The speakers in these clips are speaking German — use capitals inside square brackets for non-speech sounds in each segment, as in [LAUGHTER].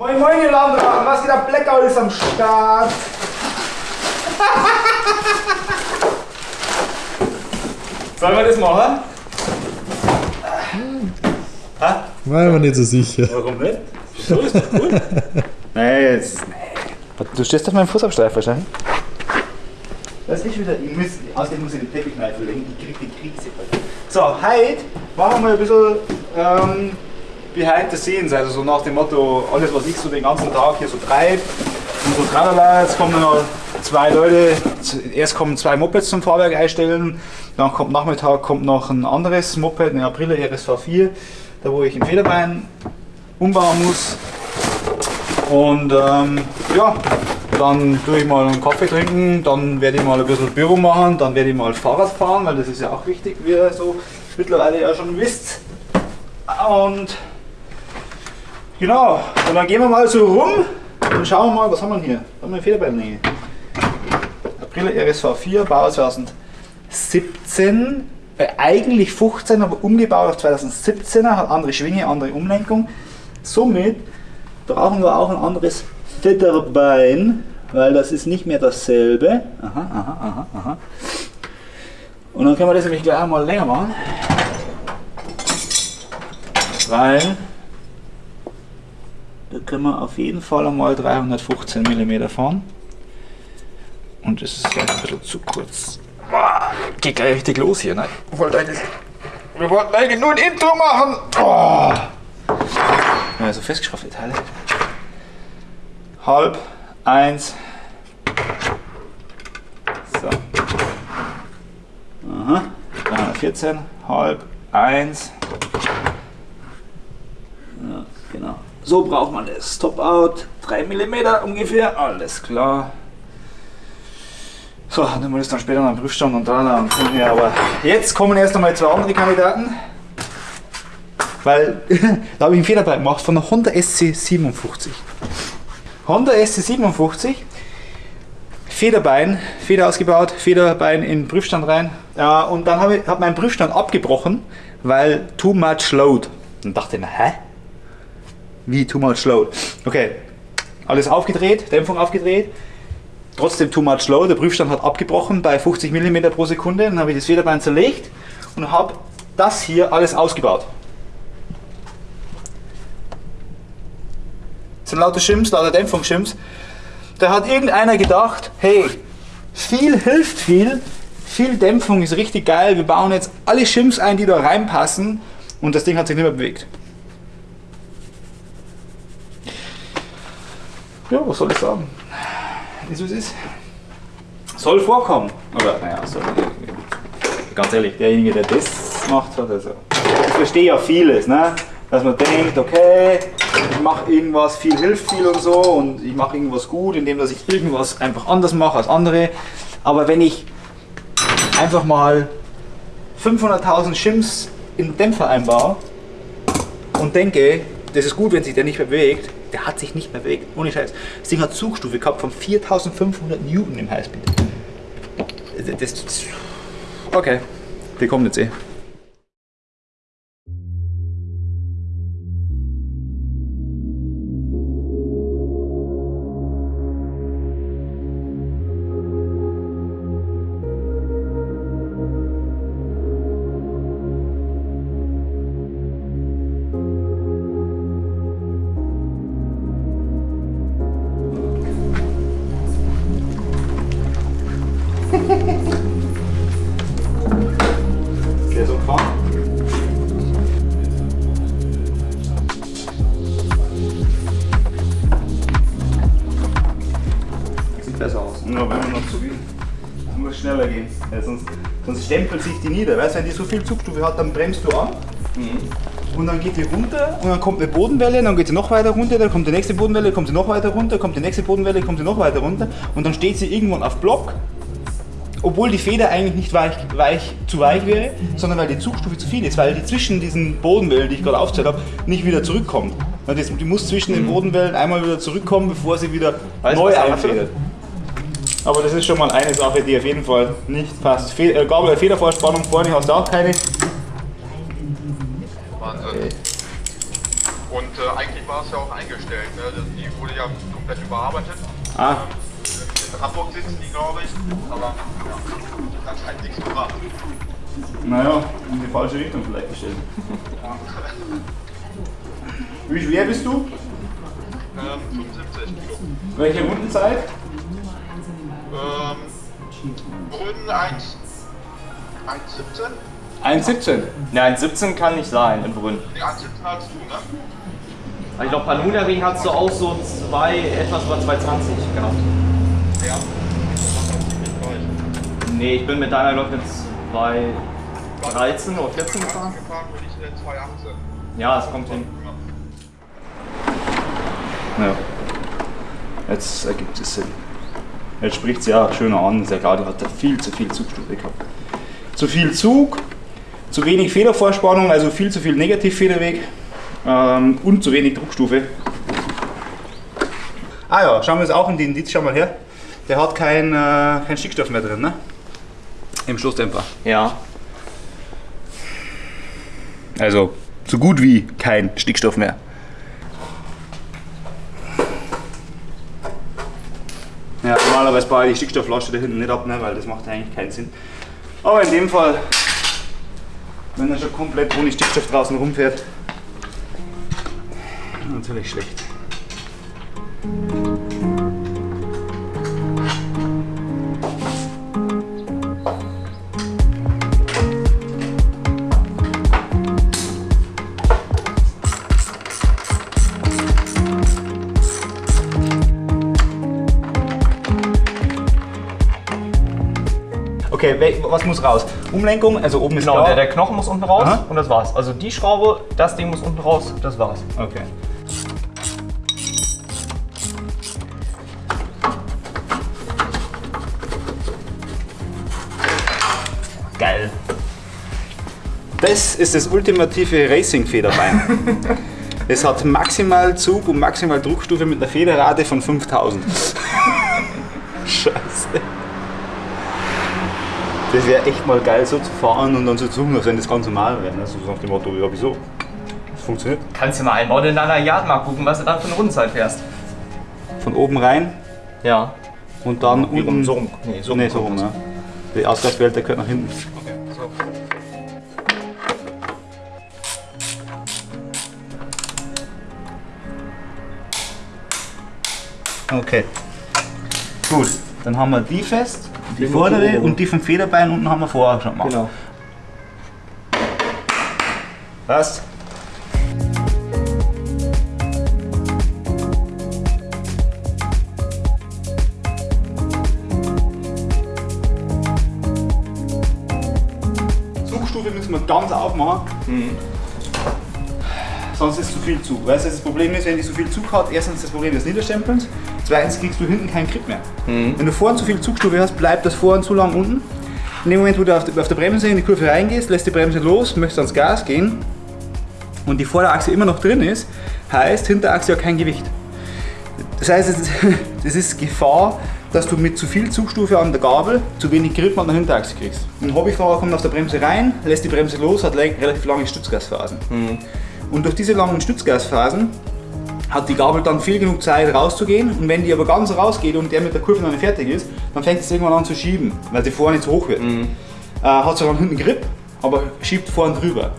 Moin moin ihr Landra, was geht ab? Blackout ist am Start. Sollen wir das machen? Ha? War mir nicht so sicher. Warum nicht? So ist doch cool. [LAUGHS] nee, jetzt. Nee. Du stehst auf meinem Fußabstreif wahrscheinlich. Das ist wieder. Ich muss, außerdem muss ich den Teppichkneif verlegen. Ich krieg die Krise. So, heute machen wir ein bisschen ähm, behind the scenes. Also so nach dem Motto, alles was ich so den ganzen Tag hier so treibe. Und so tralala, jetzt kommen noch zwei Leute, erst kommen zwei Mopeds zum Fahrwerk einstellen, dann kommt Nachmittag kommt noch ein anderes Moped, eine April RSV 4, da wo ich ein Federbein umbauen muss. Und ähm, ja, dann tue ich mal einen Kaffee trinken, dann werde ich mal ein bisschen Büro machen, dann werde ich mal Fahrrad fahren, weil das ist ja auch wichtig, wie ihr so mittlerweile ja schon wisst. Und genau, und dann gehen wir mal so rum und schauen wir mal, was haben wir hier? Da haben wir eine Federbeinlänge. April RSV 4, Bau 2017, äh, eigentlich 15, aber umgebaut auf 2017er, hat andere Schwinge, andere Umlenkung. Somit brauchen wir auch ein anderes Federbein, weil das ist nicht mehr dasselbe. Aha, aha, aha, aha. Und dann können wir das nämlich gleich mal länger machen. Weil da können wir auf jeden Fall einmal 315 mm fahren. Und es ist gleich ein bisschen zu kurz. Boah, geht gleich richtig los hier, ne? Wir wollten eigentlich, wir wollten eigentlich nur ein Intro machen. Oh. Ja, so festgeschraubte Teile. Halb, eins. So. Aha. 314, halb, eins. Ja, genau. So braucht man das. Top-Out, 3 mm ungefähr, alles klar. So, dann muss ich dann später noch einen Prüfstand und da und hier. Aber jetzt kommen erst einmal zwei andere Kandidaten. Weil [LAUGHS] da habe ich einen Fehler bei gemacht von der Honda SC57. Honda SC57, Federbein, Feder ausgebaut, Federbein in den Prüfstand rein. Ja, und dann habe ich hab meinen Prüfstand abgebrochen, weil too much load. Und dachte ich mir, hä? Wie too much load? Okay, alles aufgedreht, Dämpfung aufgedreht, trotzdem too much load. Der Prüfstand hat abgebrochen bei 50 mm pro Sekunde. Dann habe ich das Federbein zerlegt und habe das hier alles ausgebaut. Das sind lauter Schims, lauter Dämpfungsschims. Da hat irgendeiner gedacht, hey, viel hilft viel, viel Dämpfung ist richtig geil, wir bauen jetzt alle Schims ein, die da reinpassen und das Ding hat sich nicht mehr bewegt. Ja, was soll ich sagen? Ist wie es ist. Soll vorkommen. Oder, naja, soll, ganz ehrlich, derjenige, der das macht, hat also. Ich verstehe ja vieles, ne? dass man denkt, okay, ich mache irgendwas, viel hilft viel und so und ich mache irgendwas gut, indem dass ich irgendwas einfach anders mache als andere. Aber wenn ich einfach mal 500.000 Shims in den Dämpfer einbaue und denke, das ist gut, wenn sich der nicht bewegt, der hat sich nicht mehr bewegt. Ohne Scheiß. Das Ding hat Zugstufe gehabt von 4500 Newton im Highspeed. Das, okay, wir kommen jetzt eh. Nur wenn man noch zu viel. Muss schneller gehen. Ja, sonst, sonst stempelt sich die nieder. Weißt wenn die so viel Zugstufe hat, dann bremst du an. Und dann geht die runter und dann kommt eine Bodenwelle, dann geht sie noch weiter runter, dann kommt die nächste Bodenwelle, kommt sie noch weiter runter, kommt die nächste Bodenwelle, kommt sie noch weiter runter und dann steht sie irgendwann auf Block obwohl die Feder eigentlich nicht weich, weich, zu weich wäre, sondern weil die Zugstufe zu viel ist, weil die zwischen diesen Bodenwellen, die ich gerade aufgezählt habe, nicht wieder zurückkommt. Die muss zwischen den Bodenwellen einmal wieder zurückkommen, bevor sie wieder Weißt neu er einfedert. Aber das ist schon mal eine Sache, die auf jeden Fall nicht passt. Fe äh, Gabel Federvorspannung vorne hast du auch keine. Wahnsinn. Und äh, eigentlich war es ja auch eingestellt. Ne? Also Die wurde ja komplett überarbeitet. Ah, In Hamburg sitzen die, glaube ich. Aber ja, das hat nichts gebracht. naja, in die falsche Richtung vielleicht gestellt. Wie schwer bist du? Ähm, 75 Kilo. Welche Rundenzeit? Brünn 1, 1,17? 1,17. Nein, 17 kann nicht sein in Brünn. Nee, 1,17 hast du, ne? Ich glaube, Panuna-Ring hast du auch so zwei, etwas über 2,20 gehabt. Ja. Nee, ich bin mit deiner, glaube ich, mit 2,13 oder 14 gefahren. gefahren bin ich in 2,18. Ja, es kommt hin. Ja. Jetzt ergibt es Sinn. Jetzt spricht sie ja schöner an. Sehr klar, die hat viel zu viel Zugstufe gehabt. Zu viel Zug, zu wenig Federvorspannung, also viel zu viel Negativfederweg ähm, und zu wenig Druckstufe. Ah ja, schauen wir uns auch in den Indiz, schau mal her. Der hat kein, äh, kein Stickstoff mehr drin, ne? Im Stoßdämpfer. Ja. Also so gut wie kein Stickstoff mehr. Ja, normalerweise baue ich die Stickstoffflasche da hinten nicht ab, ne, weil das macht eigentlich keinen Sinn. Aber in dem Fall, wenn er schon komplett ohne Stickstoff draußen rumfährt, natürlich schlecht. Was muss raus? Umlenkung, also oben ist Genau, der, der Knochen muss unten raus Aha. und das war's. Also die Schraube, das Ding muss unten raus, das war's. Okay. Geil. Das ist das ultimative Racing-Federbein. [LAUGHS] es hat maximal Zug und maximal Druckstufe mit einer Federrate von 5000. Das wäre echt mal geil so zu fahren und dann so zu tun, als wenn das ganz normal wäre. ne? So nach dem Motto, ja wieso? Das funktioniert. Kannst du mal einbauen in deiner Yard mal gucken, was du dann für eine Rundenzeit fährst. Von oben rein Ja. und dann Wie unten. So rum. Nee, so nee, rum so rum, ja. Die Ausgangsbehälter gehört nach hinten. Okay, so. Okay. Gut, dann haben wir die fest, die Die vordere und die vom Federbein unten haben wir vorher schon gemacht. Genau. Passt. Zugstufe müssen wir ganz aufmachen. Sonst ist zu viel Zug. Weißt du, das Problem ist, wenn die so viel Zug hat, erstens das Problem des Niederstempelns, zweitens kriegst du hinten keinen Grip mehr. Wenn du vorne zu viel Zugstufe hast, bleibt das vorne zu lang unten. In dem Moment, wo du auf, der Bremse in die Kurve reingehst, lässt die Bremse los, möchtest ans Gas gehen und die Vorderachse immer noch drin ist, heißt Hinterachse ja kein Gewicht. Das heißt, [LAUGHS] es ist, Gefahr, dass du mit zu viel Zugstufe an der Gabel zu wenig Grip an der Hinterachse kriegst. Ein Hobbyfahrer kommt auf der Bremse rein, lässt die Bremse los, hat relativ lange Stützgasphasen. Und durch diese langen Stützgasphasen hat die Gabel dann viel genug Zeit rauszugehen und wenn die aber ganz rausgeht und der mit der Kurve noch nicht fertig ist, dann fängt es irgendwann an zu schieben, weil sie vorne zu hoch wird. Äh, hat zwar dann hinten Grip, aber schiebt vorne drüber.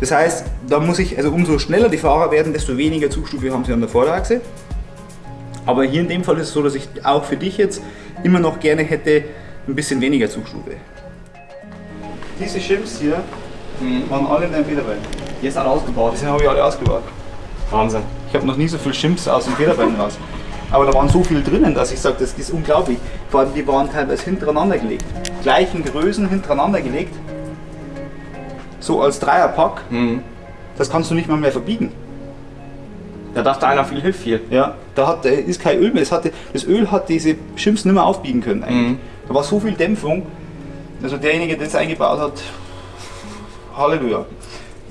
Das heißt, da muss ich, also umso schneller die Fahrer werden, desto weniger Zugstufe haben sie an der Vorderachse. Aber hier in dem Fall ist es so, dass ich auch für dich jetzt immer noch gerne hätte ein bisschen weniger Zugstufe. Diese Chips hier waren alle in deinem Federbein. Hier ist alles ausgebaut. Diese habe ich alle ausgebaut. Wahnsinn. Ich habe noch nie so viel Chimps aus dem Federbein raus. Aber da waren so viel drinnen, dass ich sage, das ist unglaublich. Vor allem, die waren teilweise hintereinander gelegt. Gleichen Größen hintereinander gelegt. So als Dreierpack. Das kannst du nicht mal mehr verbiegen. Da dachte einer, viel hilft viel. Ja, da hat, ist kein Öl mehr. Es hatte, das Öl hat diese Chimps nicht mehr aufbiegen können eigentlich. Mhm. Da war so viel Dämpfung. Also derjenige, der das eingebaut hat, Halleluja.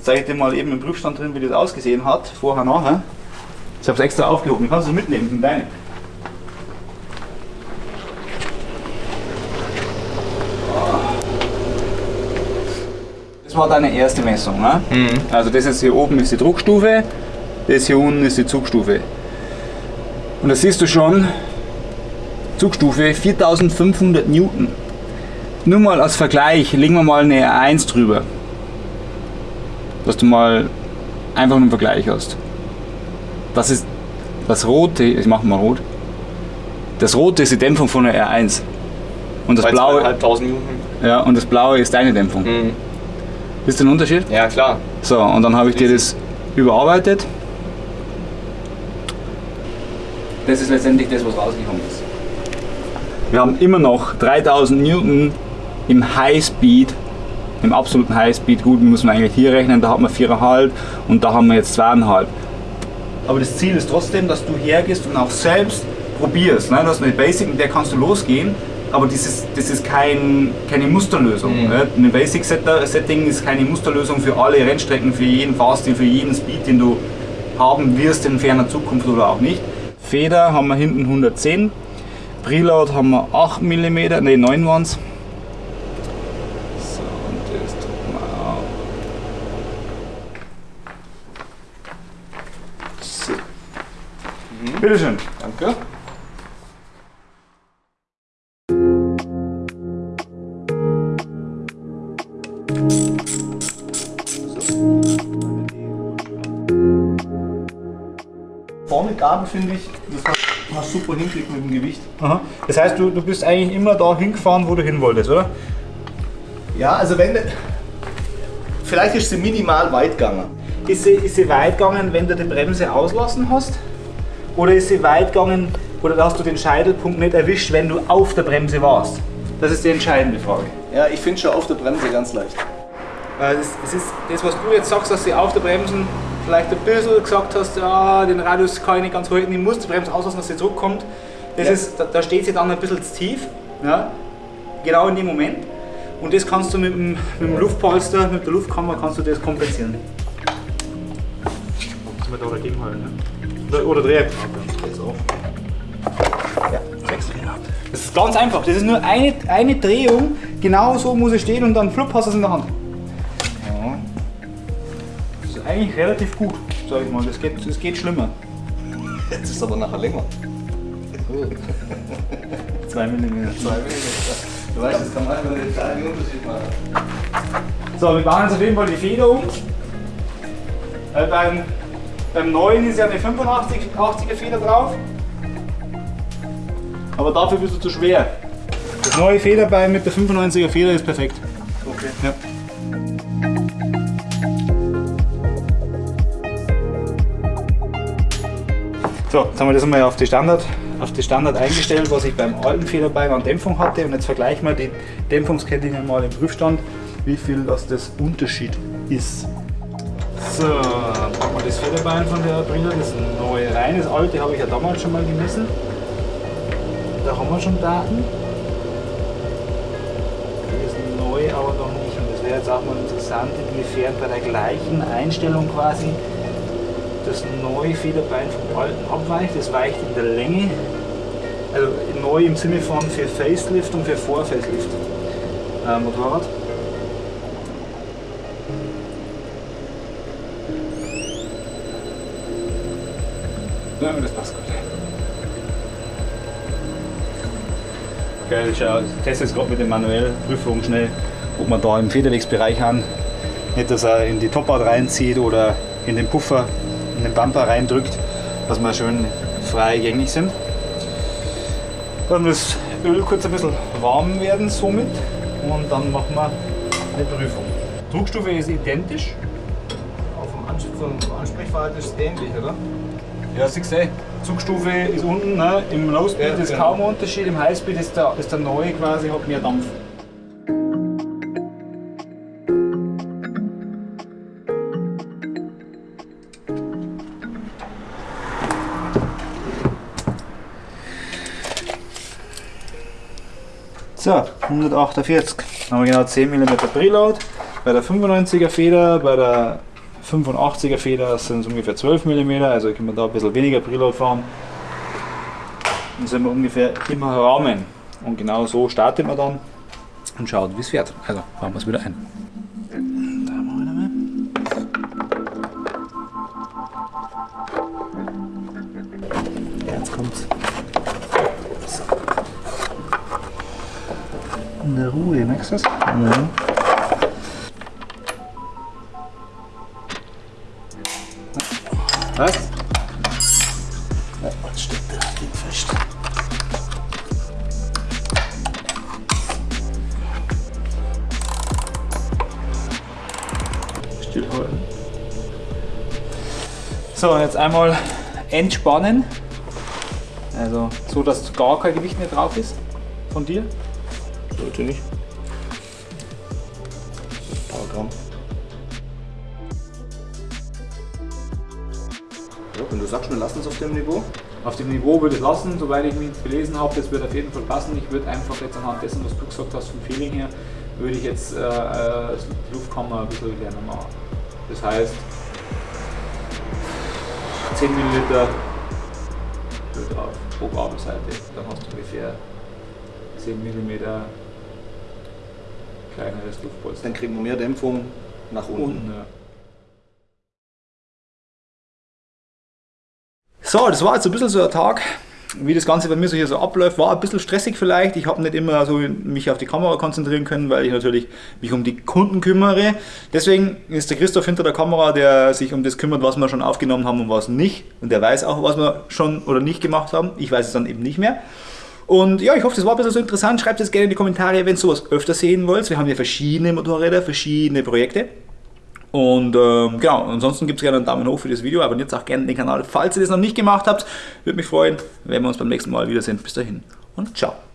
Zeige ich dir mal eben im Prüfstand drin, wie das ausgesehen hat, vorher, nachher. Ich habe es extra aufgehoben. Du kannst es mitnehmen, sind deine. Das war deine erste Messung. Ne? Also das jetzt hier oben ist die Druckstufe Das hier unten ist die Zugstufe. Und da siehst du schon, Zugstufe 4500 Newton. Nur mal als Vergleich, legen wir mal eine 1 drüber. Dass du mal einfach einen Vergleich hast. Das ist das rote, ich mache mal rot. Das rote ist die Dämpfung von der R1. Und das Bei blaue, 2500 Minuten. ja, und das blaue ist deine Dämpfung. Mhm. Ist ein Unterschied? Ja, klar. So, und dann habe ich dir das überarbeitet. Das ist letztendlich das, was rausgekommen ist. Wir haben immer noch 3000 Newton im Highspeed, im absoluten Highspeed. Gut, müssen wir eigentlich hier rechnen, da hat man 4,5 und da haben wir jetzt 2,5. Aber das Ziel ist trotzdem, dass du hergehst und auch selbst probierst. Ne? Du hast eine Basic, mit der kannst du losgehen, aber das ist, das ist kein, keine Musterlösung. Mhm. Ne? Eine Basic Setter- Setting ist keine Musterlösung für alle Rennstrecken, für jeden Fahrstil, für jeden Speed, den du haben wirst in ferner Zukunft oder auch nicht. Feder haben wir hinten 110, Preload haben wir 8 mm, ne 9 waren So, und das drücken wir auf. So. Bitteschön. Danke. Vorne Gabel finde ich, das hast hast super hinkriegt mit dem Gewicht. Aha. Das heißt, du, du bist eigentlich immer da hingefahren, wo du hin wolltest, oder? Ja, also wenn. Vielleicht ist sie minimal weit gegangen. Ist sie, ist sie weit gegangen, wenn du die Bremse auslassen hast? Oder ist sie weit gegangen, oder hast du den Scheitelpunkt nicht erwischt, wenn du auf der Bremse warst? Das ist die entscheidende Frage. Ja, ich finde schon auf der Bremse ganz leicht. Das ist das, was du jetzt sagst, dass sie auf der Bremsen vielleicht ein bisschen gesagt hast, ja, den Radius kann ich nicht ganz halten, ich muss die Bremse auslassen, dass sie zurückkommt. Das Ja. ist, da, da steht sie dann ein bisschen zu tief, ja? genau in dem Moment. Und das kannst du mit dem, mit dem Luftpolster, mit der Luftkammer kannst du das kompensieren. Muss man da dagegen halten, ne? Oder, auf. Ja, sechs. Das ist ganz einfach. Das ist nur eine, eine Drehung. Genau so muss es stehen und dann flupp hast du es in der Hand. Ja. Das ist eigentlich relativ gut, sag ich mal. Das geht, das geht schlimmer. Jetzt ist aber nachher länger. [LAUGHS] 2 mm. Zwei Millimeter. Du weißt, das kann man einfach einen kleinen Unterschied machen. So, wir bauen jetzt auf jeden Fall die Feder um. Äh, beim, beim neuen ist ja eine 85 80er Feder drauf. Aber dafür bist du zu schwer. Das neue Federbein mit der 95er Feder ist perfekt. Okay. Ja. So, jetzt haben wir das einmal auf die Standard, auf die Standard eingestellt, was ich beim alten Federbein an Dämpfung hatte. Und jetzt vergleichen wir die Dämpfungskettingen mal im Prüfstand, wie viel das, das Unterschied ist. So, packen wir das Federbein von der Brille, das neue rein. Das alte habe ich ja damals schon mal gemessen. Da haben wir schon Daten. Das neu aber noch nicht. Und das wäre jetzt auch mal interessant, inwiefern bei der gleichen Einstellung quasi das neue Federbein vom alten abweicht. Das weicht in der Länge. Also neu im Sinne von für Facelift und für Vor-Facelift Motorrad. Ja, das passt gut. Okay, ich teste jetzt gerade mit der manuellen Prüfung schnell, ob wir da im Federwegsbereich haben. Nicht, dass er in die Topart reinzieht oder in den Puffer, in den Bumper reindrückt, dass wir schön frei gängig sind. Dann das Öl kurz ein bisschen warm werden somit und dann machen wir eine Prüfung. Druckstufe ist identisch. Auf dem Ansprechverhalten ist es ähnlich, oder? Ja, siehst du, eh, Zugstufe ist unten, ne? im Low Speed Ja, ist genau. kaum ein Unterschied, im High Speed ist der, ist der neue quasi, hat mehr Dampf. So, 148. Dann haben wir genau 10 mm Preload. Bei der 95er Feder, bei der 85er Feder sind es ungefähr 12 mm, also können wir da ein bisschen weniger Preload fahren. Dann sind wir ungefähr im Rahmen. Und genau so startet man dann und schaut, wie es fährt. Also fahren wir es wieder ein. Jetzt kommt's. So. In der Ruhe, merkst du das? Ja. Was? Ja, was steht da? Ding fest. Stillhalten. So, jetzt einmal entspannen. Also so, dass gar kein Gewicht mehr drauf ist von dir. Sollte nicht. Du sagst, wir lassen es auf dem Niveau. Auf dem Niveau würde ich lassen, soweit ich mich belesen habe, das wird auf jeden Fall passen. Ich würde einfach jetzt anhand dessen, was du gesagt hast, vom Feeling her, würde ich jetzt äh, äh, die Luftkammer ein bisschen kleiner machen. Das heißt, 10 Milliliter drauf, pro Gabelseite. Dann hast du ungefähr 10 mm kleineres Luftpolster. Dann kriegen wir mehr Dämpfung nach unten. Unten, ja. So, das war jetzt ein bisschen so ein Tag, wie das Ganze bei mir so hier so abläuft. War ein bisschen stressig vielleicht. Ich habe nicht immer so mich auf die Kamera konzentrieren können, weil ich natürlich mich um die Kunden kümmere. Deswegen ist der Christoph hinter der Kamera, der sich um das kümmert, was wir schon aufgenommen haben und was nicht. Und der weiß auch, was wir schon oder nicht gemacht haben. Ich weiß es dann eben nicht mehr. Und ja, ich hoffe, das war ein bisschen so interessant. Schreibt es gerne in die Kommentare, wenn ihr sowas öfter sehen wollt. Wir haben hier verschiedene Motorräder, verschiedene Projekte. Und ähm, genau, ansonsten gibt es gerne einen Daumen hoch für das Video. Abonniert auch gerne den Kanal, falls ihr das noch nicht gemacht habt. Würde mich freuen, wenn wir uns beim nächsten Mal wiedersehen. Bis dahin und ciao.